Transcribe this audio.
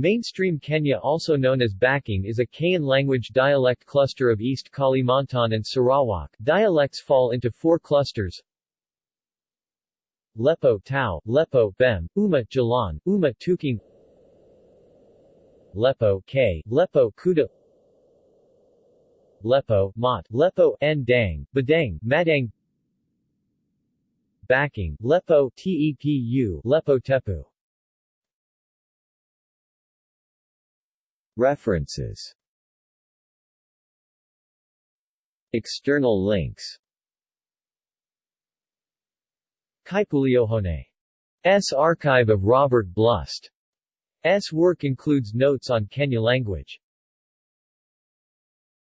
Mainstream Kenyah also known as Bakung is a Kayan language dialect cluster of East Kalimantan and Sarawak. Dialects fall into four clusters. Lepo Tau, Lepo Bem, Uma Jalan, Uma Tuking. Lepo K, Lepo Kuda. Lepo, Mat, Lepo Ndang, Badang, Madang. Bakung, Lepo Tepu, Lepo Tepu References External links S. Archive of Robert Blust. S. work includes notes on Kenyah language.